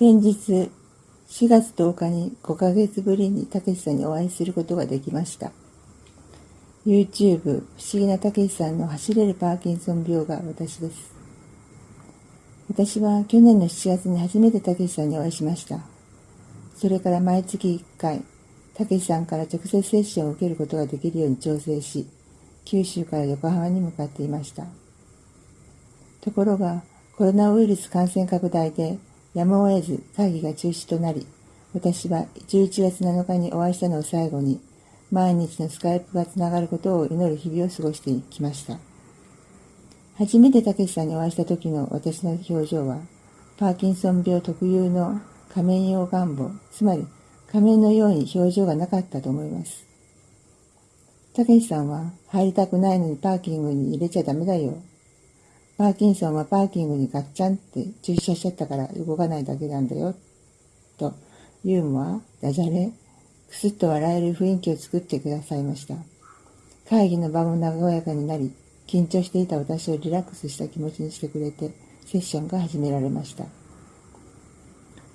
先日、4月10日に5ヶ月ぶりにたけしさんにお会いすることができました。YouTube 不思議なたけしさんの走れるパーキンソン病が私です。私は去年の7月に初めてたけしさんにお会いしました。それから毎月1回、たけしさんから直接セッションを受けることができるように調整し、九州から横浜に向かっていました。ところが、コロナウイルス感染拡大でやむを得ず会議が中止となり、私は11月7日にお会いしたのを最後に、毎日のスカイプがつながることを祈る日々を過ごしてきました。初めてたけしさんにお会いした時の私の表情は、パーキンソン病特有の仮面用願望、つまり仮面のように表情がなかったと思います。たけしさんは入りたくないのにパーキングに入れちゃダメだよパーキンソンはパーキングにガッチャンって駐車しちゃったから動かないだけなんだよ。と、ユーモア、ダジャレ、くすっと笑える雰囲気を作ってくださいました。会議の場も和やかになり、緊張していた私をリラックスした気持ちにしてくれて、セッションが始められました。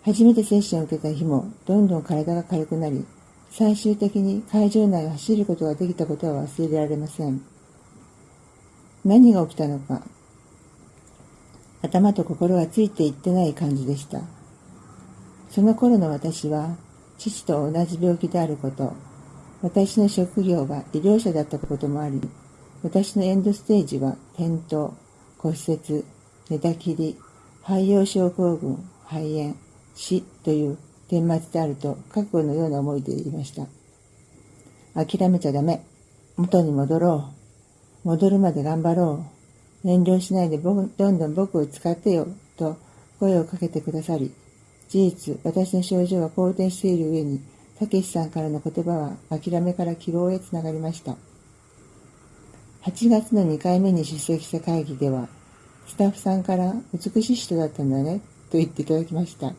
初めてセッションを受けた日も、どんどん体が軽くなり、最終的に会場内を走ることができたことは忘れられません。何が起きたのか、頭と心がついていってない感じでした。その頃の私は、父と同じ病気であること、私の職業が医療者だったこともあり、私のエンドステージは転倒、骨折、寝たきり、肺葉症候群、肺炎、死という顛末であると覚悟のような思いでいました。諦めちゃダメ。元に戻ろう。戻るまで頑張ろう。遠慮しないでどんどん僕を使ってよ、と声をかけてくださり、事実、私の症状は好転している上に、たけしさんからの言葉は諦めから希望へつながりました。8月の2回目に出席した会議では、スタッフさんから美しい人だったんだね、と言っていただきました。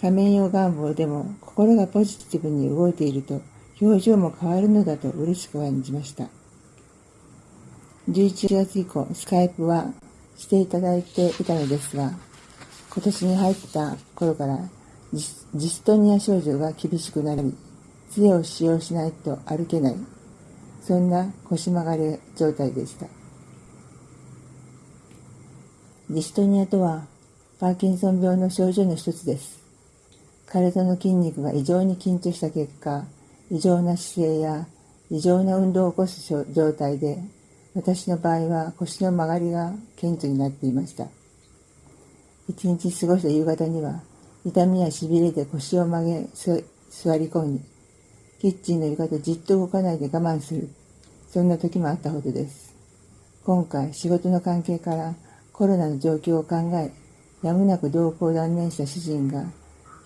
仮面用願望でも心がポジティブに動いていると表情も変わるのだと嬉しく感じました。11月以降、スカイプはしていただいていたのですが、今年に入った頃からジストニア症状が厳しくなり、杖を使用しないと歩けない、そんな腰曲がり状態でした。ジストニアとは、パーキンソン病の症状の一つです。体の筋肉が異常に緊張した結果、異常な姿勢や異常な運動を起こす状態で私の場合は腰の曲がりが顕著になっていました。一日過ごした夕方には痛みや痺れで腰を曲げ座り込み、キッチンの床でじっと動かないで我慢する。そんな時もあったほどです。今回仕事の関係からコロナの状況を考え、やむなく同行を断念した主人が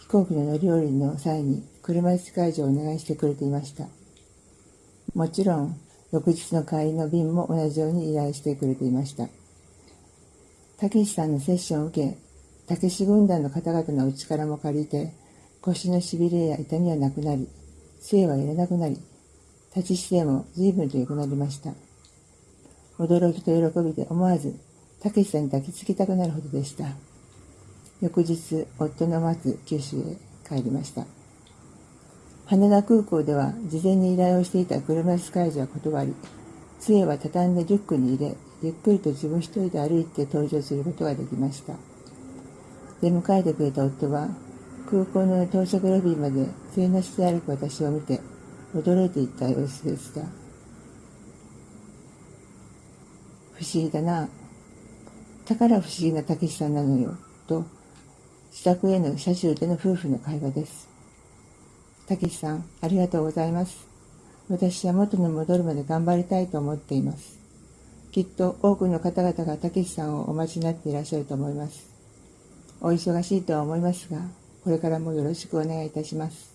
飛行機の乗り降りの際に車椅子介助をお願いしてくれていました。もちろん翌日の帰りの便も同じように依頼してくれていました。たけしさんのセッションを受け、たけし軍団の方々のお力も借りて、腰の痺れや痛みはなくなり、杖はいらなくなり、立ち姿勢も随分と良くなりました。驚きと喜びで思わず、たけしさんに抱きつきたくなるほどでした。翌日、夫の待つ九州へ帰りました。羽田空港では事前に依頼をしていた車椅子介助は断り、杖は畳んでリュックに入れ、ゆっくりと自分一人で歩いて登場することができました。出迎えてくれた夫は、空港の到着ロビーまで杖なしで歩く私を見て、驚いていった様子でした。不思議だな。だから不思議なたけしさんなのよ。と、自宅への車中での夫婦の会話です。たけしさん、ありがとうございます。私は元に戻るまで頑張りたいと思っています。きっと多くの方々がたけしさんをお待ちになっていらっしゃると思います。お忙しいとは思いますが、これからもよろしくお願いいたします。